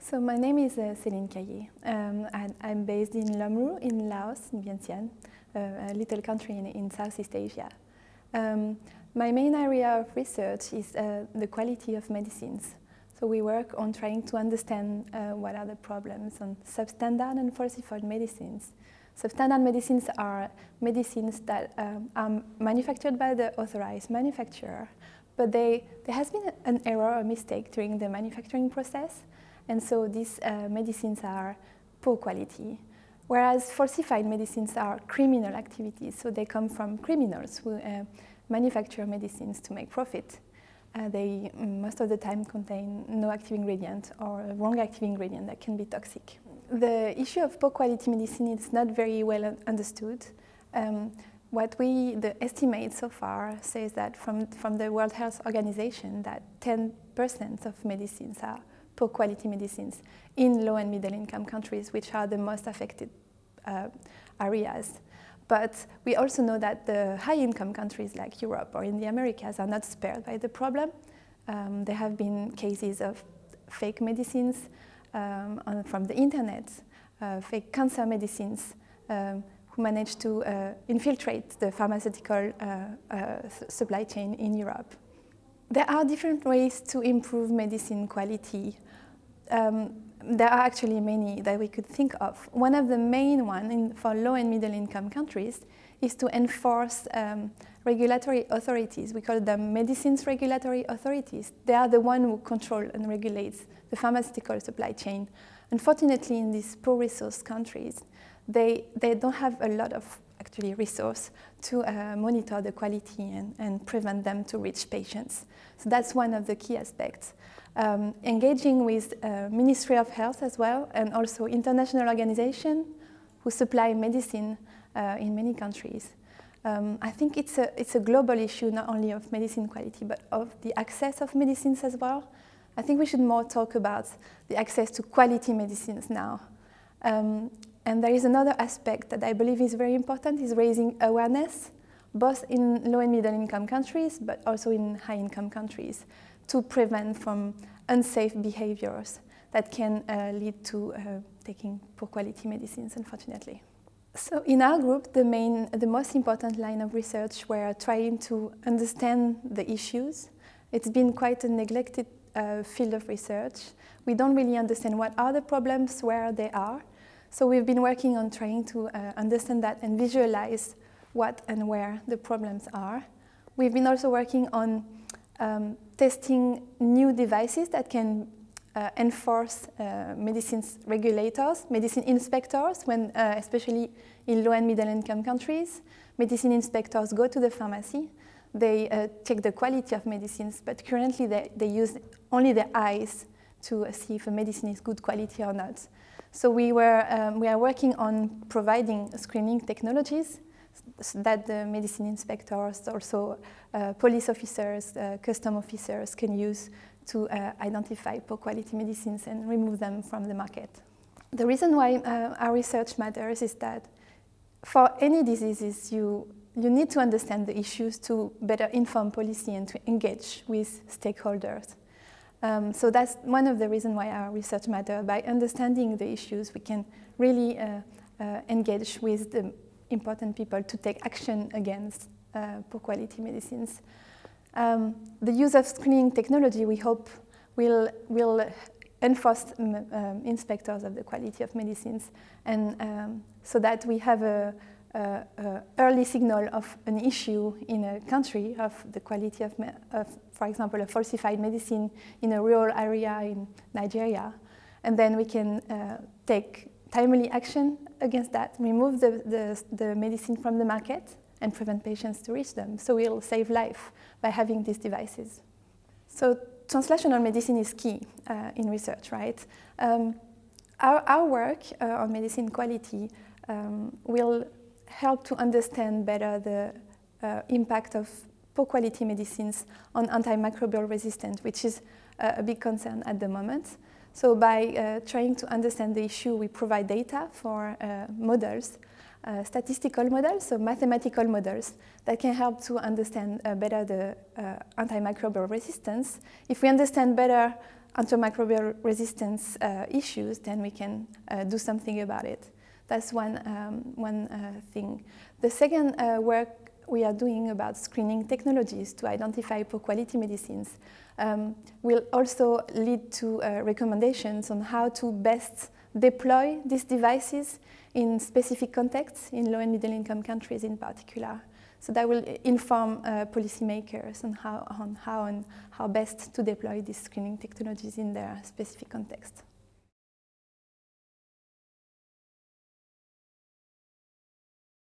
So my name is uh, Céline Caillet. Um, and I'm based in LOMWRU in Laos, in Vientiane, uh, a little country in, in Southeast Asia. Um, my main area of research is uh, the quality of medicines. So we work on trying to understand uh, what are the problems on substandard and falsified medicines. Substandard medicines are medicines that um, are manufactured by the authorized manufacturer, but they, there has been an error or mistake during the manufacturing process, and so these uh, medicines are poor quality. Whereas falsified medicines are criminal activities, so they come from criminals who uh, manufacture medicines to make profit. Uh, they mm, most of the time contain no active ingredient or a wrong active ingredient that can be toxic. The issue of poor quality medicine is not very well understood. Um, what we, the estimate so far says that from, from the World Health Organization that 10% of medicines are poor quality medicines in low and middle income countries, which are the most affected uh, areas. But we also know that the high-income countries like Europe or in the Americas are not spared by the problem. Um, there have been cases of fake medicines um, on, from the internet, uh, fake cancer medicines um, who managed to uh, infiltrate the pharmaceutical uh, uh supply chain in Europe. There are different ways to improve medicine quality. Um, there are actually many that we could think of. One of the main ones for low and middle income countries is to enforce um, regulatory authorities. We call them medicines regulatory authorities. They are the ones who control and regulate the pharmaceutical supply chain. Unfortunately, in these poor resource countries, they, they don't have a lot of actually resource to uh, monitor the quality and, and prevent them to reach patients. So that's one of the key aspects um, engaging with uh, Ministry of Health as well, and also international organizations who supply medicine uh, in many countries. Um, I think it's a, it's a global issue, not only of medicine quality, but of the access of medicines as well. I think we should more talk about the access to quality medicines now. Um, and there is another aspect that I believe is very important, is raising awareness, both in low and middle income countries, but also in high income countries to prevent from unsafe behaviors that can uh, lead to uh, taking poor quality medicines, unfortunately. So in our group, the main, the most important line of research, we're trying to understand the issues. It's been quite a neglected uh, field of research. We don't really understand what are the problems, where they are. So we've been working on trying to uh, understand that and visualize what and where the problems are. We've been also working on um, testing new devices that can uh, enforce uh, medicines regulators, medicine inspectors, when, uh, especially in low and middle income countries. Medicine inspectors go to the pharmacy, they uh, check the quality of medicines, but currently they, they use only their eyes to see if a medicine is good quality or not. So we, were, um, we are working on providing screening technologies that the medicine inspectors, also uh, police officers, uh, custom officers can use to uh, identify poor quality medicines and remove them from the market. The reason why uh, our research matters is that for any diseases, you, you need to understand the issues to better inform policy and to engage with stakeholders. Um, so that's one of the reasons why our research matters. By understanding the issues, we can really uh, uh, engage with the important people to take action against uh, poor quality medicines. Um, the use of screening technology, we hope, will, will enforce um, um, inspectors of the quality of medicines and um, so that we have a, a, early signal of an issue in a country of the quality of, of, for example, a falsified medicine in a rural area in Nigeria. And then we can uh, take timely action against that, remove the, the, the, medicine from the market and prevent patients to reach them. So we'll save life by having these devices. So translational medicine is key uh, in research, right? Um, our, our, work uh, on medicine quality um, will help to understand better the uh, impact of poor quality medicines on antimicrobial resistance, which is uh, a big concern at the moment. So by uh, trying to understand the issue, we provide data for uh, models, uh, statistical models, so mathematical models that can help to understand better the antimicrobial resistance. If we understand better antimicrobial resistance issues, then we can do something about it. That's one, um, one uh, thing. The second uh, work we are doing about screening technologies to identify poor quality medicines um, will also lead to uh, recommendations on how to best deploy these devices in specific contexts, in low and middle income countries in particular. So that will inform uh, policymakers on how, on how and how best to deploy these screening technologies in their specific context.